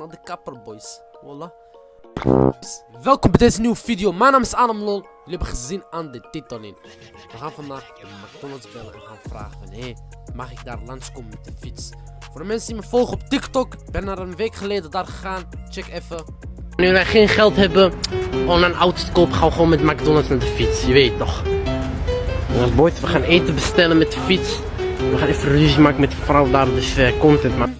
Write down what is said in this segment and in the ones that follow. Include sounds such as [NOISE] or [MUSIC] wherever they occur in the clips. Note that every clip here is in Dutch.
naar de kapper, boys. Wallah. Welkom bij deze nieuwe video. Mijn naam is Adam Lol. Jullie hebben gezien aan de titel in. We gaan vandaag de McDonald's bellen en gaan vragen van... Hé, mag ik daar langskomen met de fiets? Voor de mensen die me volgen op TikTok. Ik ben er een week geleden daar gegaan. Check even. Nu wij geen geld hebben om een auto te kopen, gaan we gewoon met McDonald's met de fiets. Je weet toch. Ja, boys, we gaan eten bestellen met de fiets. We gaan even ruzie maken met de vrouw daar, dus uh, content man.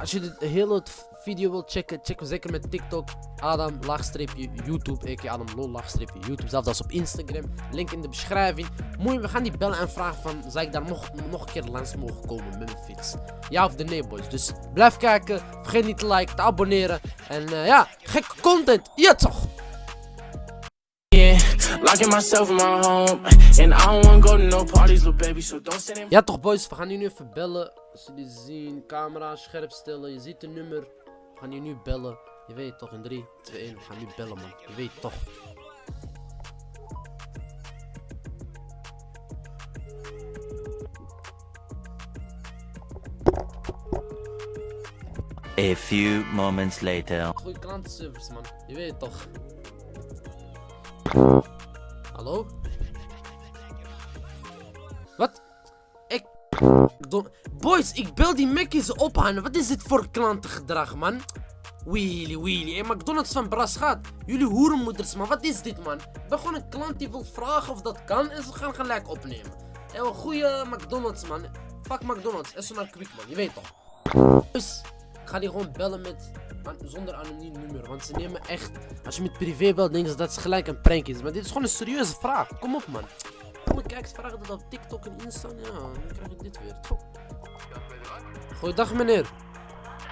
Als je de hele video wilt checken, check we zeker met TikTok. Adam laagstreepje YouTube, a.k.a. Adam lol laagstreepje YouTube. Zelfs als op Instagram. Link in de beschrijving. Mooi, we gaan die bellen en vragen van, zou ik daar nog, nog een keer langs mogen komen met mijn fiets? Ja of de nee boys. Dus blijf kijken. Vergeet niet te liken, te abonneren. En uh, ja, gekke content. Ja toch? Locking myself in my home. And I don't wanna go to no parties, little baby. So don't send him. Ja, toch, boys. We gaan nu even bellen. Als jullie zien, camera scherp stellen. Je ziet het nummer. We gaan hier nu bellen. Je weet toch, in 3, 2, 1. We gaan nu bellen, man. Je weet toch. A few moments later. Goeie klantenservice, man. Je weet toch. Hallo? Wat? Boys, ik bel die Mackies op. Wat is dit voor klantengedrag, man? Wheelie, wheelie. Hey, McDonald's van Brasgaat. Jullie hoerenmoeders, man. Wat is dit, man? Ik ben gewoon een klant die wil vragen of dat kan. En ze gaan gelijk opnemen. En een goede McDonald's, man. Fuck McDonald's. En zo naar Quick, man. Je weet toch. Dus, ik ga die gewoon bellen met zonder anoniem nummer. Want ze nemen echt, als je met privé belt, denken ze dat het gelijk een prank is. Maar dit is gewoon een serieuze vraag. Kom op, man. Kom kijk eens vragen dat op TikTok en Insta. Ja, dan krijg ik dit weer. Goeiedag, meneer.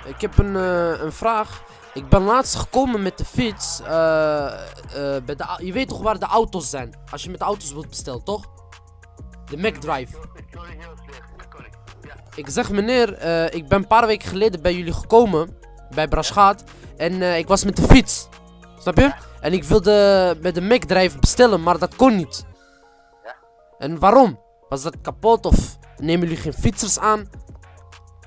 Ik heb een, uh, een vraag. Ik ben laatst gekomen met de fiets. Uh, uh, bij de, je weet toch waar de auto's zijn? Als je met de auto's wilt bestellen, toch? De McDrive. Ik zeg meneer, ik ben een paar weken geleden bij jullie gekomen bij Braschaat. En ik was met de fiets. Snap je? En ik wilde met de McDrive bestellen, maar dat kon niet. En waarom? Was dat kapot of nemen jullie geen fietsers aan?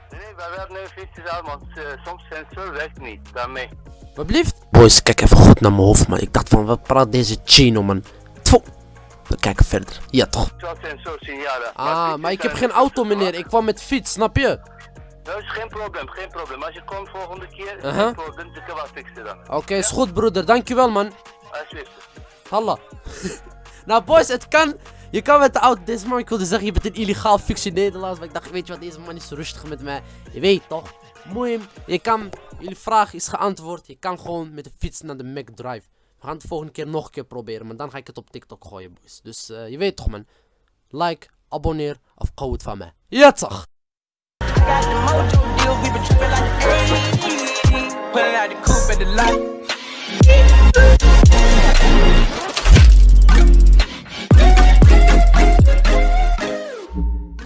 Nee, wij hebben nu fietsers aan, want uh, soms sensor werkt niet, daarmee. Wat blieft? Boys, kijk even goed naar mijn hoofd, man. Ik dacht van, wat praat deze chino, man? Tfoe. We kijken verder. Ja, toch? Sensor signalen. Ah, maar, ik heb geen auto, meneer. Ik kwam met fiets, snap je? Dat is geen probleem, geen probleem. Als je komt volgende keer, uh -huh. geen probleem, dan kan fixen dan. Oké, okay, is goed broeder, dankjewel man. Alsjeblieft. Halla. [LAUGHS] nou boys, het kan. Je kan met de auto, deze man, ik wilde zeggen, je bent een illegaal fictie Nederlands. Maar ik dacht, weet je wat, deze man is rustig met mij. Je weet toch. Mooi, je kan, jullie vraag is geantwoord. Je kan gewoon met de fiets naar de McDrive. We gaan het de volgende keer nog een keer proberen. Maar dan ga ik het op TikTok gooien, boys. Dus uh, je weet toch, man. Like, abonneer of gauw het van mij. Ja, toch. got the mojo deals, we been trippin' like the 80s. Pulling out the coupe at the light.